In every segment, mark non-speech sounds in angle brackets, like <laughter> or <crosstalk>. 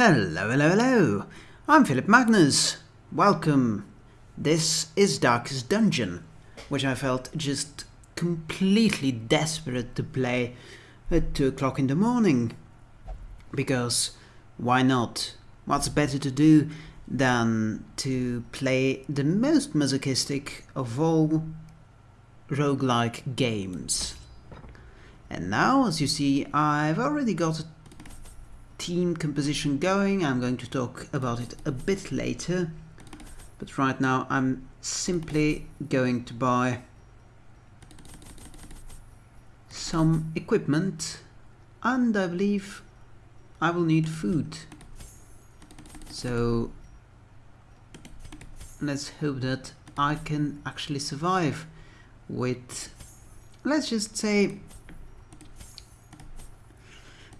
Hello, hello, hello. I'm Philip Magnus. Welcome. This is Darkest Dungeon, which I felt just completely desperate to play at 2 o'clock in the morning. Because why not? What's better to do than to play the most masochistic of all roguelike games? And now, as you see, I've already got team composition going. I'm going to talk about it a bit later. But right now I'm simply going to buy some equipment and I believe I will need food. So let's hope that I can actually survive with, let's just say,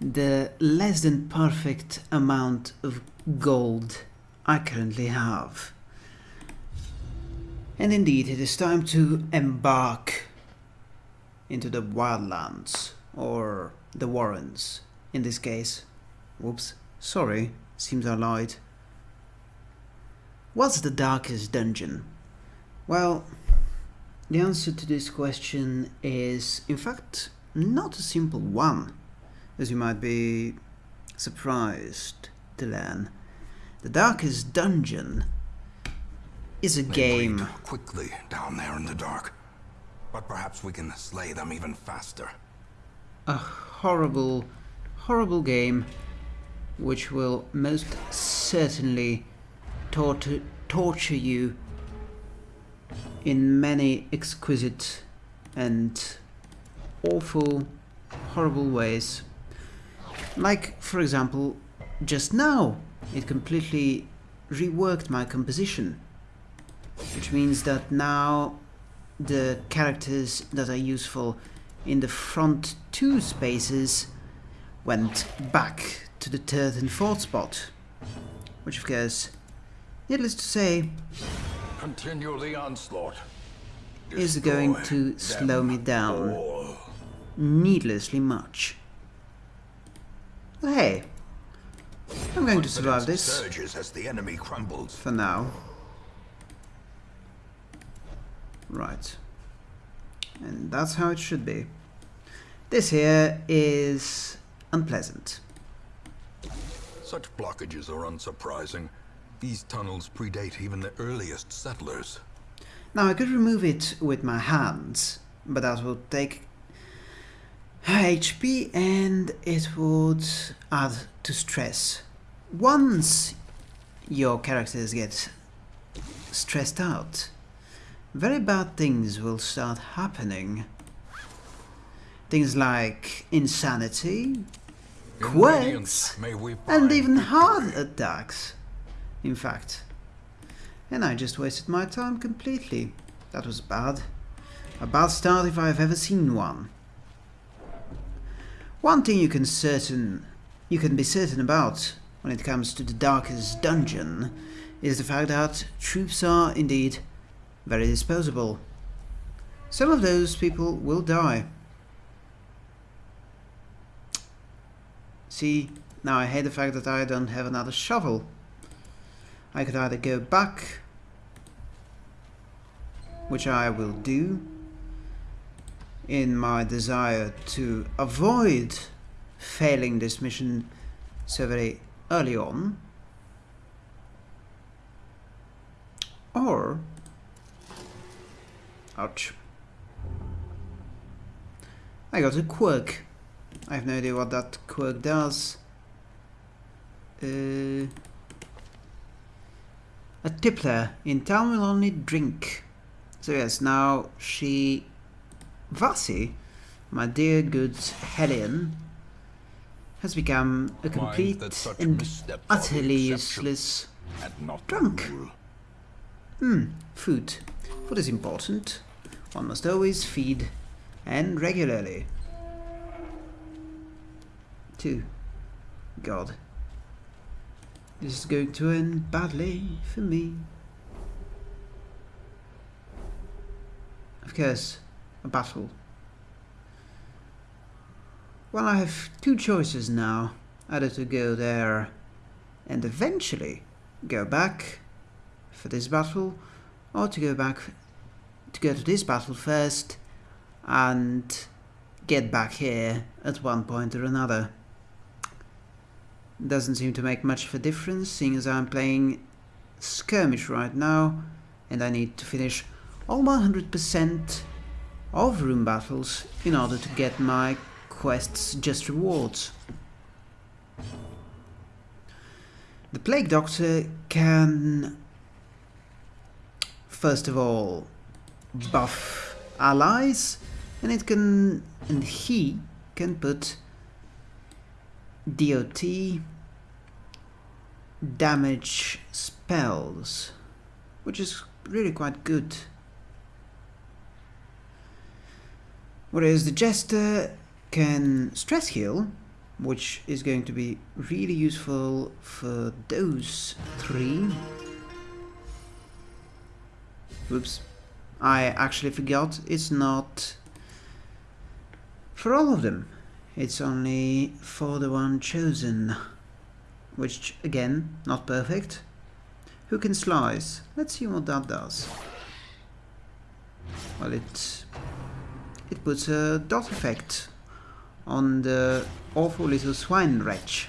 the less than perfect amount of gold I currently have. And indeed, it is time to embark into the wildlands, or the warrens, in this case. Whoops, sorry, seems I lied. What's the darkest dungeon? Well, the answer to this question is, in fact, not a simple one as you might be surprised to learn. The Darkest Dungeon is a they game. quickly down there in the dark, but perhaps we can slay them even faster. A horrible, horrible game which will most certainly torture, torture you in many exquisite and awful, horrible ways. Like, for example, just now, it completely reworked my composition. Which means that now the characters that are useful in the front two spaces went back to the third and fourth spot. Which of course, needless to say, Continue the onslaught. is going to slow me down all. needlessly much. But hey, I'm going to survive this surges as the enemy crumbles. for now. Right. And that's how it should be. This here is unpleasant. Such blockages are unsurprising. These tunnels predate even the earliest settlers. Now I could remove it with my hands, but that will take HP and it would add to stress. Once your characters get stressed out, very bad things will start happening. Things like insanity, In quirks, Radiance may we and even heart attacks, in fact. And I just wasted my time completely. That was bad. A bad start if I've ever seen one. One thing you can certain you can be certain about when it comes to the darkest dungeon is the fact that troops are indeed very disposable. Some of those people will die. See, now I hate the fact that I don't have another shovel. I could either go back, which I will do, in my desire to avoid failing this mission so very early on, or, ouch, I got a quirk. I have no idea what that quirk does. Uh, a tippler in town will only drink. So yes, now she, Vasi, my dear good Hellion, has become a complete and missteps are the utterly useless And not drunk. Hmm, food. Food is important. One must always feed, and regularly. Two. God. This is going to end badly for me. Of course, battle. Well, I have two choices now. Either to go there and eventually go back for this battle or to go back to go to this battle first and get back here at one point or another. Doesn't seem to make much of a difference seeing as I'm playing skirmish right now and I need to finish all 100% of room battles in order to get my quests just rewards. The Plague Doctor can first of all buff allies and it can and he can put DOT damage spells which is really quite good whereas the Jester can stress heal which is going to be really useful for those three. Whoops. I actually forgot it's not for all of them. It's only for the one chosen. Which, again, not perfect. Who can slice? Let's see what that does. Well, it it puts a dot effect on the awful little swine wretch.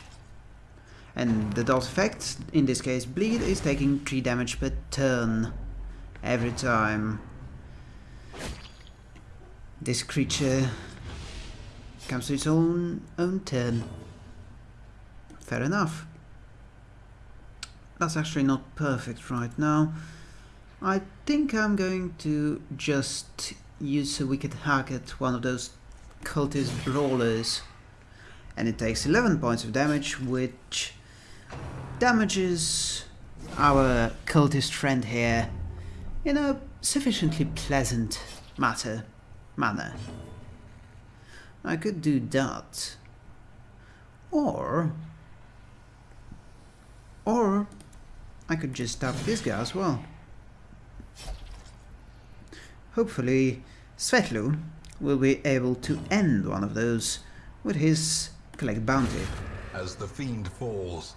And the dot effect, in this case bleed, is taking 3 damage per turn. Every time this creature comes to its own, own turn. Fair enough. That's actually not perfect right now. I think I'm going to just use a Wicked Hack at one of those cultist brawlers and it takes 11 points of damage which damages our cultist friend here in a sufficiently pleasant matter manner. I could do that or or I could just stab this guy as well. Hopefully Svetlu will be able to end one of those with his collect bounty. As the fiend falls,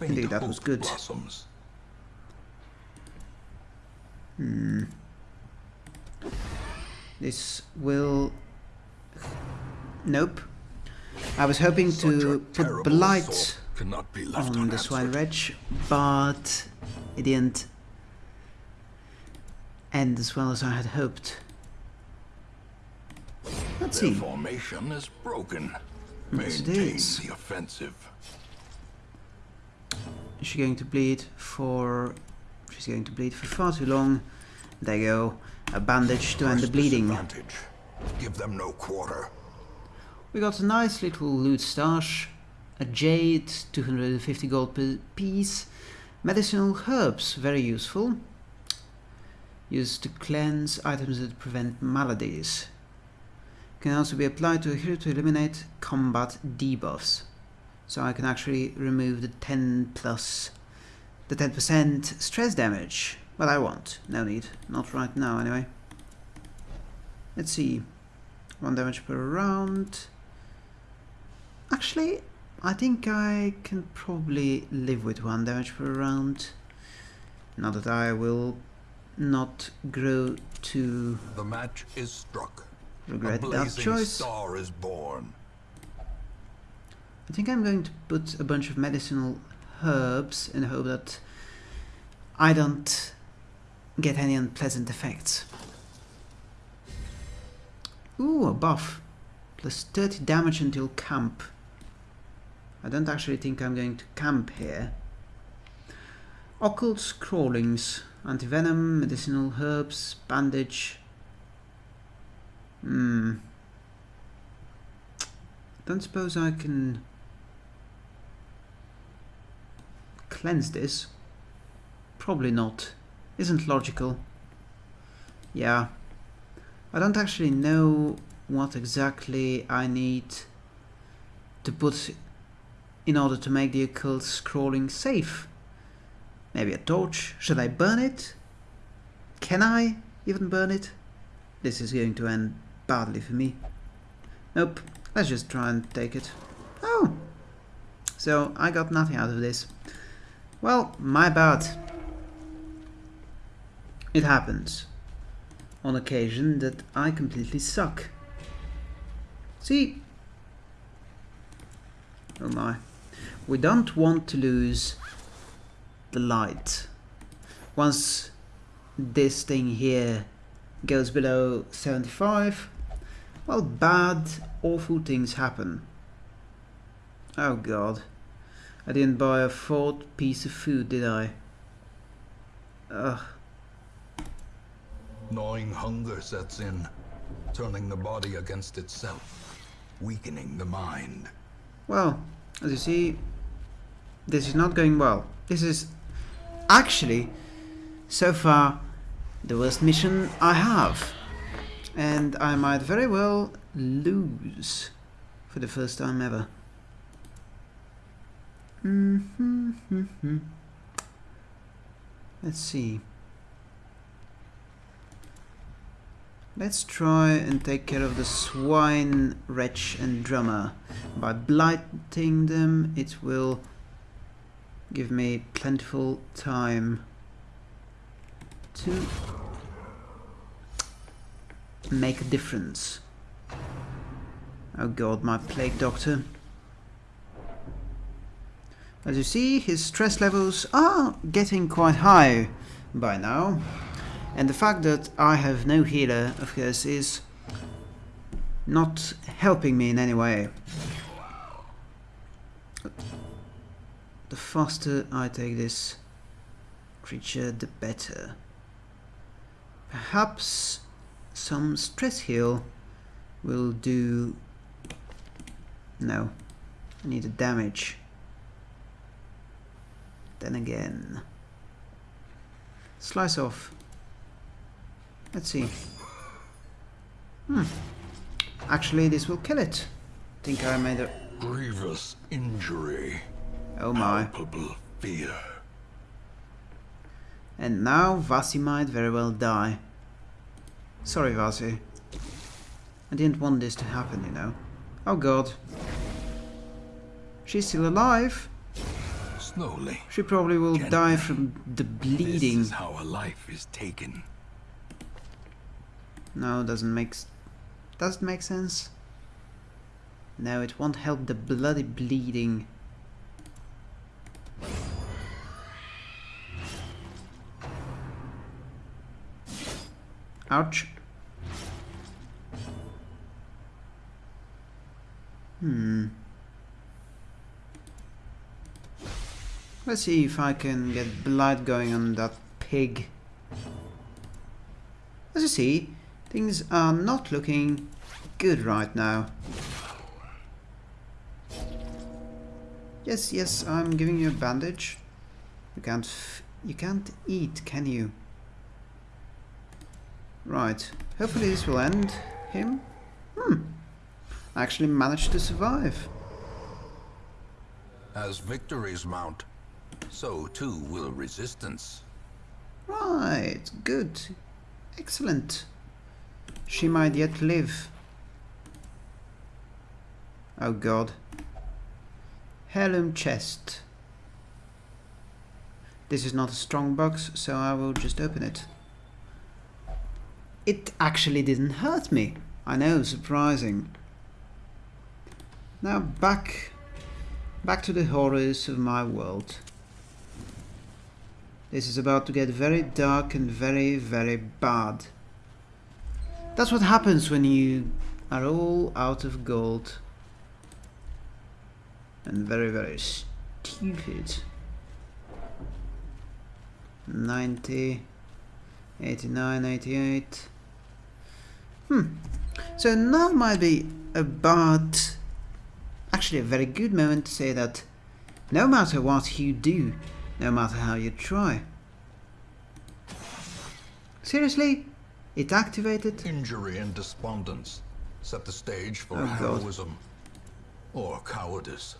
Indeed, that was good. blossoms. Hmm. This will... Nope. I was hoping to put Blight on the Swine. Wretch, but it didn't end as well as I had hoped. Let's Their see. formation is broken. Yes, it Maintain the offensive. Is she going to bleed for... She's going to bleed for far too long. There you go. A bandage to end the bleeding. Give them no quarter. We got a nice little loot stash. A jade, 250 gold piece. Medicinal herbs, very useful. Used to cleanse items that prevent maladies. Can also be applied to a hero to eliminate combat debuffs. So I can actually remove the 10 plus the 10% stress damage. Well, I won't. No need. Not right now, anyway. Let's see. One damage per round. Actually, I think I can probably live with one damage per round. Now that I will not grow to The match is struck. regret a that choice. star is born. I think I'm going to put a bunch of medicinal herbs in the hope that I don't get any unpleasant effects. Ooh, a buff. Plus 30 damage until camp. I don't actually think I'm going to camp here. Occult scrawlings. Antivenom, medicinal herbs, bandage. Hmm. Don't suppose I can cleanse this? Probably not. Isn't logical. Yeah. I don't actually know what exactly I need to put in order to make the occult scrawling safe. Maybe a torch? Should I burn it? Can I even burn it? This is going to end badly for me. Nope. Let's just try and take it. Oh! So I got nothing out of this. Well, my bad. It happens on occasion that I completely suck. See? Oh my. We don't want to lose the light. Once this thing here goes below 75, well, bad, awful things happen. Oh god. I didn't buy a fourth piece of food, did I? Ugh. Gnawing hunger sets in, turning the body against itself, weakening the mind. Well, as you see, this is not going well. This is actually, so far, the worst mission I have. And I might very well lose for the first time ever. Mm -hmm. Let's see. Let's try and take care of the swine, wretch and drummer. By blighting them, it will give me plentiful time to make a difference. Oh god, my plague doctor. As you see, his stress levels are getting quite high by now. And the fact that I have no healer, of course, is not helping me in any way. The faster I take this creature, the better. Perhaps some stress heal will do... No, I need a damage. Then again. Slice off. Let's see. Hmm. Actually, this will kill it. Think I made a... Grievous injury. Oh my. Palpable fear. And now Vasi might very well die. Sorry, Vasi. I didn't want this to happen, you know. Oh god. She's still alive. Slowly. She probably will Gently. die from the bleeding. This is how a life is taken. No, doesn't make doesn't make sense. No, it won't help the bloody bleeding. Ouch. Hmm. Let's see if I can get blood going on that pig. As you see, things are not looking good right now. Yes, yes, I'm giving you a bandage. You can't, you can't eat, can you? Right. Hopefully this will end him. Hmm. I actually managed to survive. As victories mount, so too will resistance. Right. Good. Excellent. She might yet live. Oh god. Heirloom chest. This is not a strong box, so I will just open it. It actually didn't hurt me. I know, surprising. Now back back to the horrors of my world. This is about to get very dark and very, very bad. That's what happens when you are all out of gold. And very, very stupid. 90, 89, 88. Hmm. So now might be about, actually a very good moment to say that no matter what you do, no matter how you try. Seriously? It activated? Injury and despondence set the stage for Oh, God. heroism or cowardice.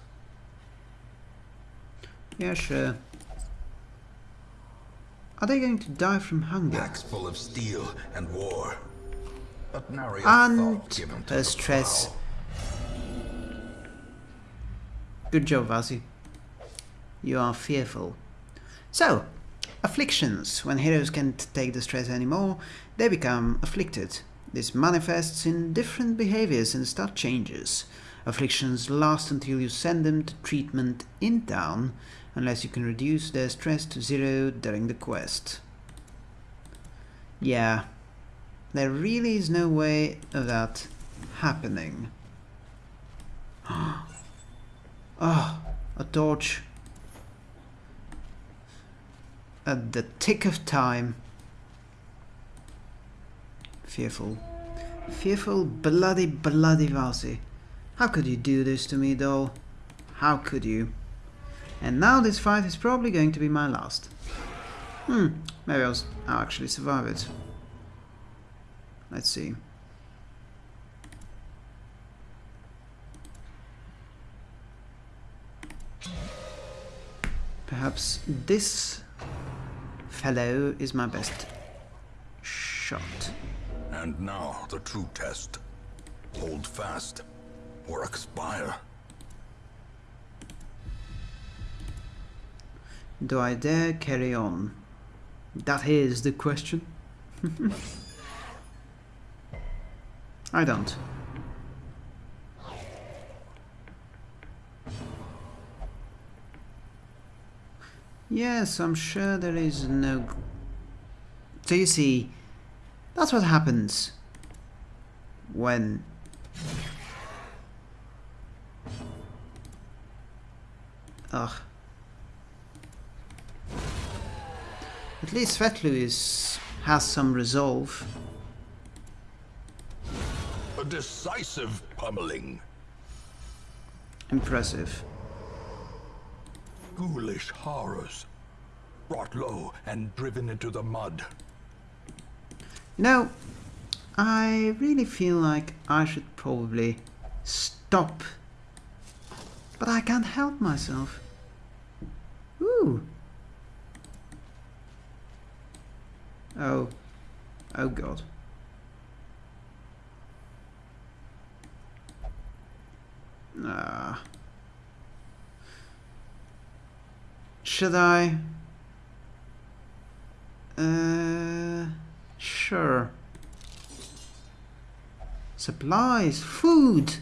Yeah, sure. Are they going to die from hunger? Packs full of steel and war. A And given to her the stress. Good job, Vasi. You are fearful. So, afflictions. When heroes can't take the stress anymore, they become afflicted. This manifests in different behaviors and stat changes. Afflictions last until you send them to treatment in town, unless you can reduce their stress to zero during the quest. Yeah, there really is no way of that happening. oh, <gasps> a torch. At the tick of time. Fearful. Fearful, bloody, bloody Vasi. How could you do this to me, doll? How could you? And now this fight is probably going to be my last. Hmm, maybe I'll, I'll actually survive it. Let's see. Perhaps this fellow is my best shot. And now, the true test. Hold fast, or expire. Do I dare carry on? That is the question. <laughs> I don't. Yes, I'm sure there is no... So you see, that's what happens when... Ugh. At least Svetlu is, has some resolve. Decisive pummeling. Impressive. Ghoulish horrors. Brought low and driven into the mud. You know, I really feel like I should probably stop. But I can't help myself. Ooh. Oh. Oh god. Ah. Should I? Uh, sure. Supplies, food,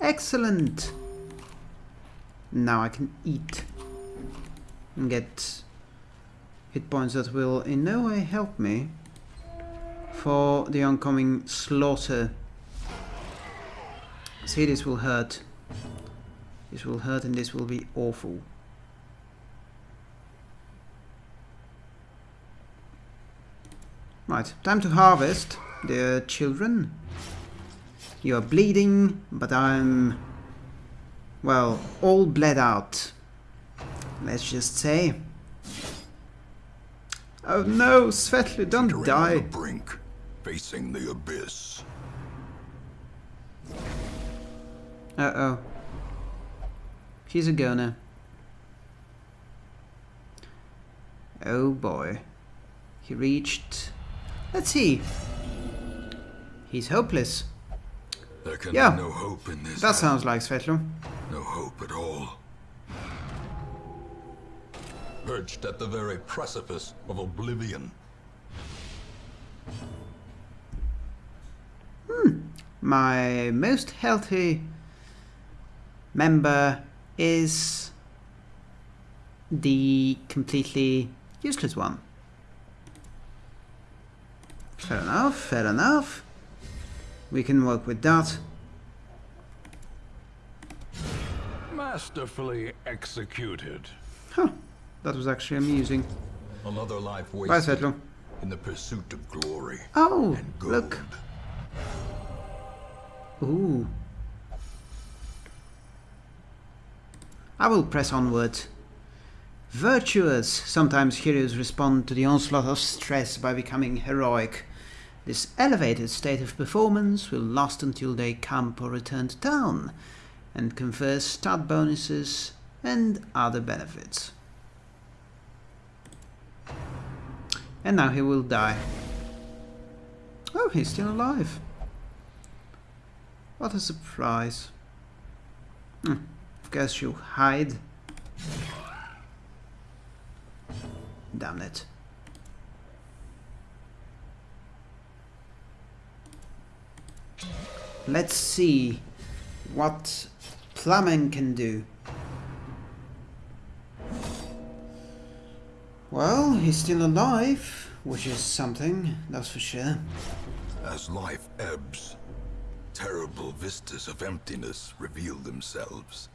excellent. Now I can eat and get hit points that will in no way help me for the oncoming slaughter. See, this will hurt. This will hurt and this will be awful. Right, time to harvest, dear children. You are bleeding, but I'm, well, all bled out. Let's just say. Oh no, Svetlu, don't Entering die. the brink, facing the abyss. Uh-oh. She's a goner. Oh boy. He reached... Let's see. He's hopeless. There can Yeah. be no hope in this. That sounds like Svetlu. No hope at all. Perched at the very precipice of oblivion. Hmm. My most healthy member is the completely useless one. Fair enough, fair enough. We can work with that. Masterfully executed. Huh, that was actually amusing. Another life Bye, wasted Svetlu. in the pursuit of glory Oh, and gold. look. Ooh. I will press onward. Virtuous. Sometimes heroes respond to the onslaught of stress by becoming heroic. This elevated state of performance will last until they camp or return to town, and confers stat bonuses and other benefits. And now he will die. Oh, he's still alive. What a surprise. Hmm. Course you hide. Damn it. Let's see what plumbing can do. Well, he's still alive, which is something, that's for sure. As life ebbs, terrible vistas of emptiness reveal themselves.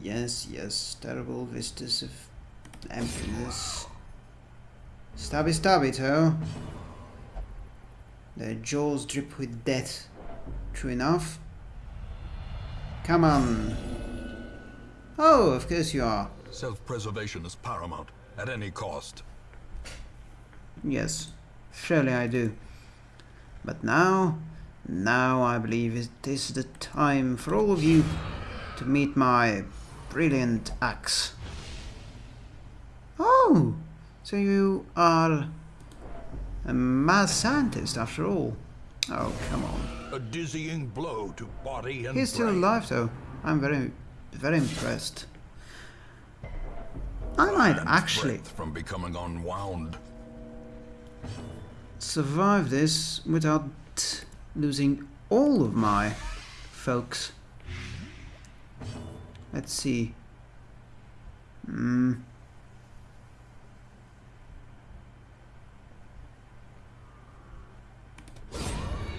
Yes, yes, terrible vistas of emptiness. Stabby stabby toe. Their jaws drip with death. True enough. Come on. Oh, of course you are. Self-preservation is paramount, at any cost. Yes, surely I do. But now, now I believe it is the time for all of you to meet my brilliant axe. Oh, so you are a mad scientist after all. Oh, come on. A dizzying blow to body and He's still brain. alive though. I'm very, very impressed. I might actually from becoming unwound. survive this without losing all of my folks. Let's see. Hmm.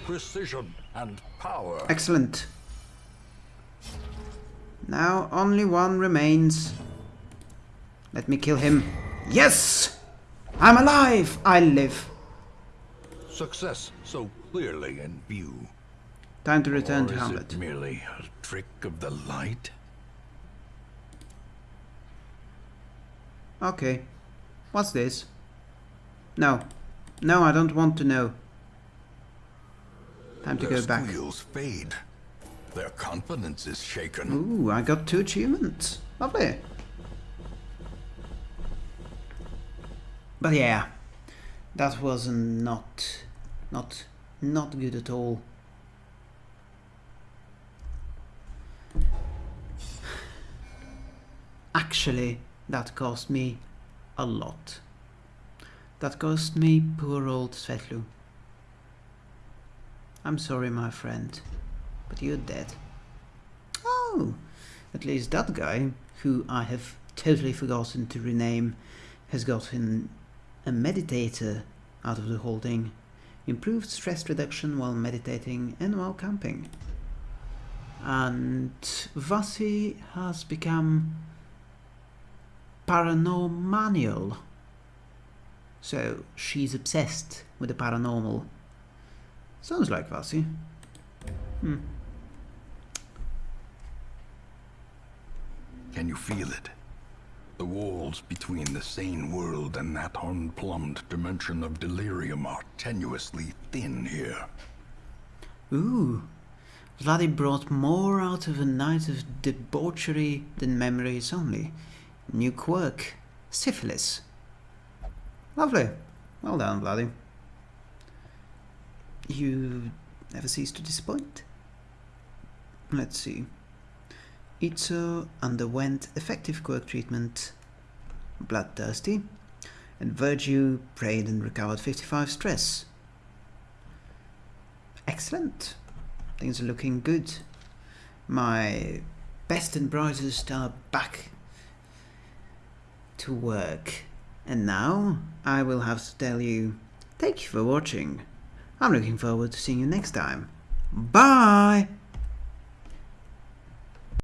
Precision and power. Excellent. Now only one remains. Let me kill him. Yes! I'm alive! I live. Success so clearly in view. Time to return or to is Hamlet. merely a trick of the light? Okay. What's this? No. No, I don't want to know. Time to Their go back. squeals fade. Their confidence is shaken. Ooh, I got two achievements. Lovely. But yeah, that was not, not, not good at all. <sighs> Actually, that cost me a lot. That cost me poor old Svetlu. I'm sorry, my friend, but you're dead. Oh, at least that guy, who I have totally forgotten to rename, has gotten a meditator out of the whole thing. Improved stress reduction while meditating and while camping. And Vasi has become paranormanial. So she's obsessed with the paranormal. Sounds like Vasi. Hmm. Can you feel it? The walls between the sane world and that unplumbed dimension of delirium are tenuously thin here. Ooh, Vladdy brought more out of a night of debauchery than memories only. New quirk, syphilis. Lovely. Well done, Vladdy. You never cease to disappoint. Let's see. Itzo underwent effective quirk treatment, bloodthirsty, and Virtue prayed and recovered 55 stress. Excellent. Things are looking good. My best and brightest are back to work. And now I will have to tell you thank you for watching. I'm looking forward to seeing you next time. Bye!